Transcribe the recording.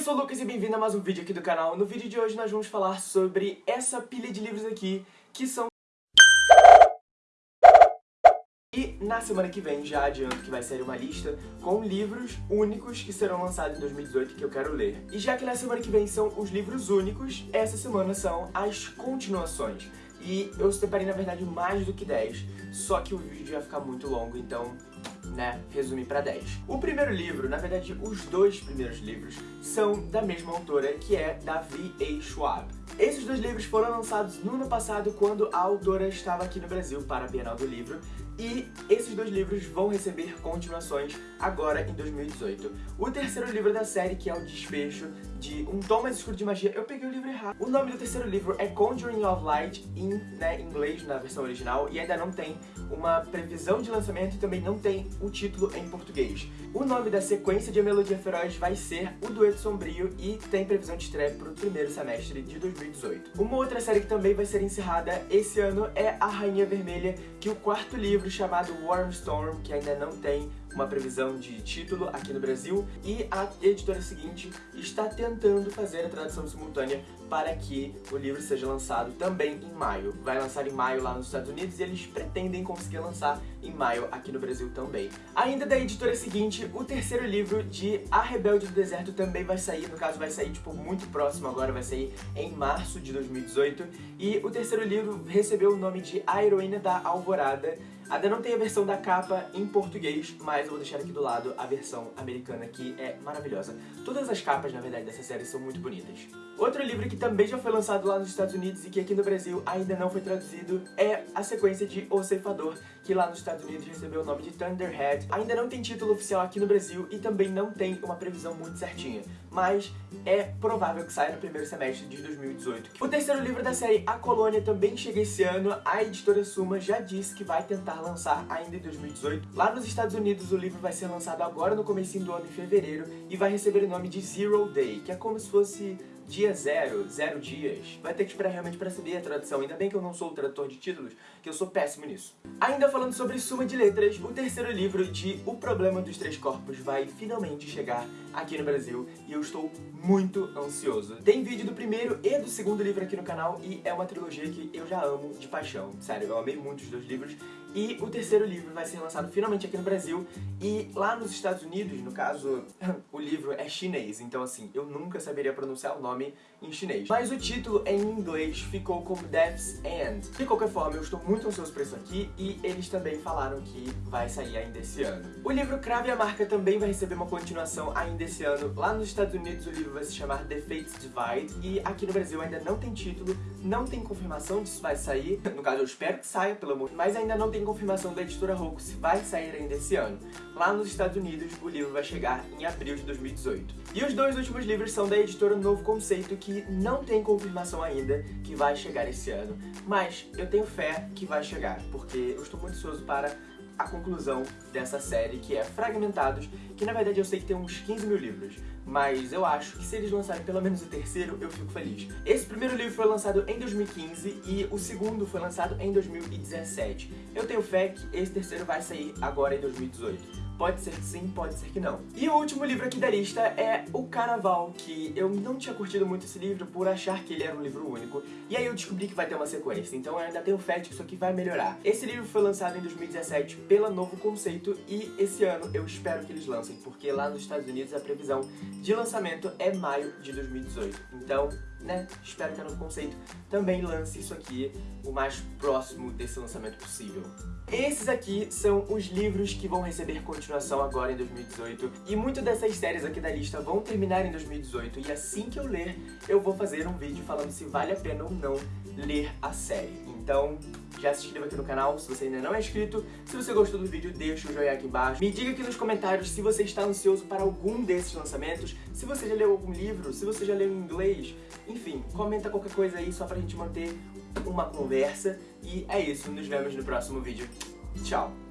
eu sou o Lucas e bem-vindo a mais um vídeo aqui do canal. No vídeo de hoje nós vamos falar sobre essa pilha de livros aqui, que são... E na semana que vem já adianto que vai sair uma lista com livros únicos que serão lançados em 2018 que eu quero ler. E já que na semana que vem são os livros únicos, essa semana são as continuações. E eu separei, na verdade, mais do que 10, só que o vídeo ia ficar muito longo, então né, resumir pra 10. O primeiro livro, na verdade, os dois primeiros livros, são da mesma autora, que é da V.A. Schwab. Esses dois livros foram lançados no ano passado, quando a autora estava aqui no Brasil para a Bienal do Livro, e esses dois livros vão receber continuações agora em 2018. O terceiro livro da série, que é o Desfecho, de Um Tom Mais Escuro de Magia, eu peguei o livro errado. O nome do terceiro livro é Conjuring of Light, em né, inglês, na versão original, e ainda não tem uma previsão de lançamento e também não tem o título em português. O nome da sequência de A Melodia Feroz vai ser O Dueto Sombrio e tem previsão de estreia para o primeiro semestre de 2018. Uma outra série que também vai ser encerrada esse ano é A Rainha Vermelha, que o quarto livro, chamado Storm, que ainda não tem uma previsão de título aqui no Brasil e a editora seguinte está tentando fazer a tradução simultânea para que o livro seja lançado também em maio. Vai lançar em maio lá nos Estados Unidos e eles pretendem conseguir lançar em maio aqui no Brasil também. Ainda da editora seguinte, o terceiro livro de A Rebelde do Deserto também vai sair, no caso vai sair tipo muito próximo agora, vai sair em março de 2018 e o terceiro livro recebeu o nome de A Heroína da Alvorada Ainda não tem a versão da capa em português, mas eu vou deixar aqui do lado a versão americana, que é maravilhosa. Todas as capas, na verdade, dessa série são muito bonitas. Outro livro que também já foi lançado lá nos Estados Unidos e que aqui no Brasil ainda não foi traduzido é a sequência de O Ceifador, que lá nos Estados Unidos recebeu o nome de Thunderhead. Ainda não tem título oficial aqui no Brasil e também não tem uma previsão muito certinha, mas é provável que saia no primeiro semestre de 2018. O terceiro livro da série A Colônia também chega esse ano, a editora Suma já disse que vai tentar lançar ainda em 2018. Lá nos Estados Unidos o livro vai ser lançado agora no comecinho do ano, em fevereiro, e vai receber o nome de Zero Day, que é como se fosse dia zero, zero dias. Vai ter que esperar realmente para saber a tradução. Ainda bem que eu não sou o tradutor de títulos, que eu sou péssimo nisso. Ainda falando sobre Suma de Letras, o terceiro livro de O Problema dos Três Corpos vai finalmente chegar aqui no Brasil e eu estou muito ansioso. Tem vídeo do primeiro e do segundo livro aqui no canal e é uma trilogia que eu já amo de paixão. Sério, eu amei muito os dois livros. E o terceiro livro vai ser lançado finalmente aqui no Brasil e lá nos Estados Unidos, no caso, o livro é chinês, então assim, eu nunca saberia pronunciar o nome em chinês. Mas o título em inglês ficou como Death's End. De qualquer forma, eu estou muito ansioso por isso aqui e eles também falaram que vai sair ainda esse ano. O livro Crave a Marca também vai receber uma continuação ainda esse ano. Lá nos Estados Unidos o livro vai se chamar The Fates Divide e aqui no Brasil ainda não tem título, não tem confirmação se vai sair. No caso, eu espero que saia, pelo amor, mas ainda não tem confirmação da editora Roku se vai sair ainda esse ano. Lá nos Estados Unidos, o livro vai chegar em abril de 2018. E os dois últimos livros são da editora Novo Conceito, que não tem confirmação ainda que vai chegar esse ano, mas eu tenho fé que vai chegar, porque eu estou muito ansioso para a conclusão dessa série, que é Fragmentados, que na verdade eu sei que tem uns 15 mil livros, mas eu acho que se eles lançarem pelo menos o terceiro, eu fico feliz. Esse primeiro livro foi lançado em 2015 e o segundo foi lançado em 2017. Eu tenho fé que esse terceiro vai sair agora em 2018. Pode ser que sim, pode ser que não. E o último livro aqui da lista é O Carnaval, que eu não tinha curtido muito esse livro por achar que ele era um livro único. E aí eu descobri que vai ter uma sequência, então eu ainda tenho fé de que isso aqui vai melhorar. Esse livro foi lançado em 2017 pela Novo Conceito e esse ano eu espero que eles lancem, porque lá nos Estados Unidos a previsão de lançamento é maio de 2018. Então, né, espero que a Novo Conceito também lance isso aqui o mais próximo desse lançamento possível. Esses aqui são os livros que vão receber continuação agora em 2018 e muitas dessas séries aqui da lista vão terminar em 2018 e assim que eu ler, eu vou fazer um vídeo falando se vale a pena ou não ler a série. Então, já se inscreva aqui no canal se você ainda não é inscrito. Se você gostou do vídeo, deixa o joinha aqui embaixo. Me diga aqui nos comentários se você está ansioso para algum desses lançamentos, se você já leu algum livro, se você já leu em inglês. Enfim, comenta qualquer coisa aí só pra gente manter uma conversa. E é isso, nos vemos no próximo vídeo. Tchau!